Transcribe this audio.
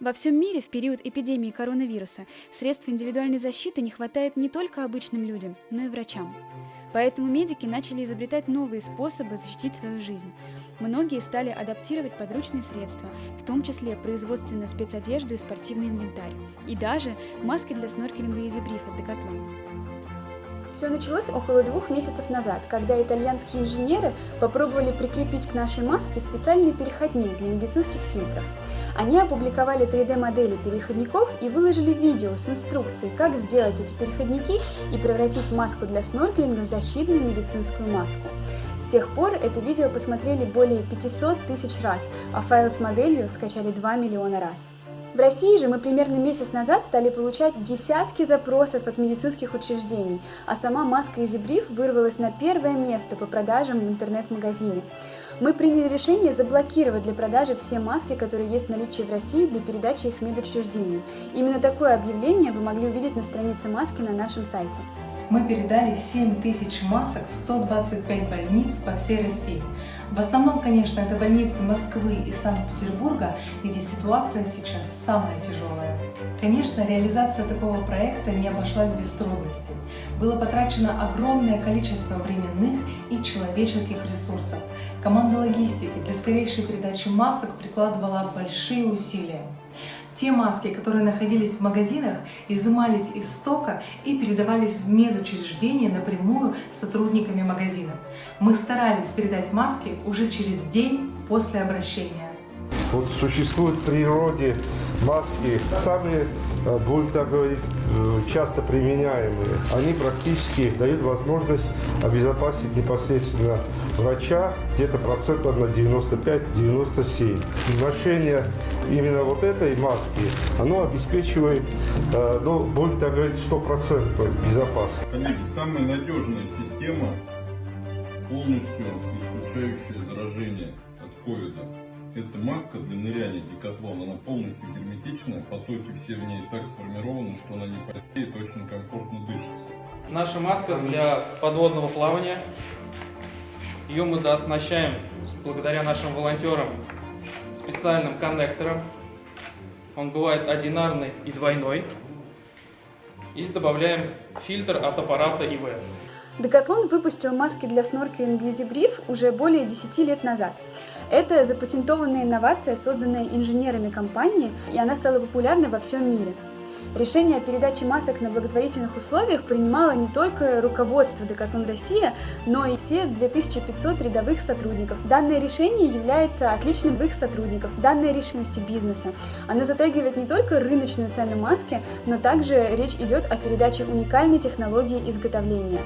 Во всем мире в период эпидемии коронавируса средств индивидуальной защиты не хватает не только обычным людям, но и врачам. Поэтому медики начали изобретать новые способы защитить свою жизнь. Многие стали адаптировать подручные средства, в том числе производственную спецодежду и спортивный инвентарь, и даже маски для сноркелинга и зебриф от Decathlon. Все началось около двух месяцев назад, когда итальянские инженеры попробовали прикрепить к нашей маске специальный переходник для медицинских фильтров. Они опубликовали 3D-модели переходников и выложили видео с инструкцией, как сделать эти переходники и превратить маску для сноркелинга в защитную медицинскую маску. С тех пор это видео посмотрели более 500 тысяч раз, а файл с моделью скачали 2 миллиона раз. В России же мы примерно месяц назад стали получать десятки запросов от медицинских учреждений, а сама маска EasyBrief вырвалась на первое место по продажам в интернет-магазине. Мы приняли решение заблокировать для продажи все маски, которые есть в наличии в России для передачи их медучреждениям. Именно такое объявление вы могли увидеть на странице маски на нашем сайте. Мы передали 7 тысяч масок в 125 больниц по всей России. В основном, конечно, это больницы Москвы и Санкт-Петербурга, где ситуация сейчас самая тяжелая. Конечно, реализация такого проекта не обошлась без трудностей. Было потрачено огромное количество временных и человеческих ресурсов. Команда логистики для скорейшей передачи масок прикладывала большие усилия. Те маски, которые находились в магазинах, изымались из стока и передавались в медучреждения напрямую сотрудниками магазинов. Мы старались передать маски уже через день после обращения. Вот существуют в природе маски, самые, э, будем так говорить, э, часто применяемые. Они практически дают возможность обезопасить непосредственно врача где-то процентов на 95-97. Ношение именно вот этой маски, оно обеспечивает, э, ну, будем так говорить, стопроцентную безопасность. Коллеги, самая надежная система, полностью исключающая заражение от ковида. Это маска для ныряния Декатлон. Она полностью герметичная, потоки все в ней так сформированы, что она не потеет, очень комфортно дышится. Наша маска для подводного плавания. Ее мы дооснащаем благодаря нашим волонтерам специальным коннектором. Он бывает одинарный и двойной. И добавляем фильтр от аппарата ИВ. Декатлон выпустил маски для сноркелинга EasyBrief уже более 10 лет назад. Это запатентованная инновация, созданная инженерами компании, и она стала популярной во всем мире. Решение о передаче масок на благотворительных условиях принимало не только руководство Decathlon Россия, но и все 2500 рядовых сотрудников. Данное решение является отличным в их сотрудников, данной решимости бизнеса. Оно затрагивает не только рыночную цену маски, но также речь идет о передаче уникальной технологии изготовления.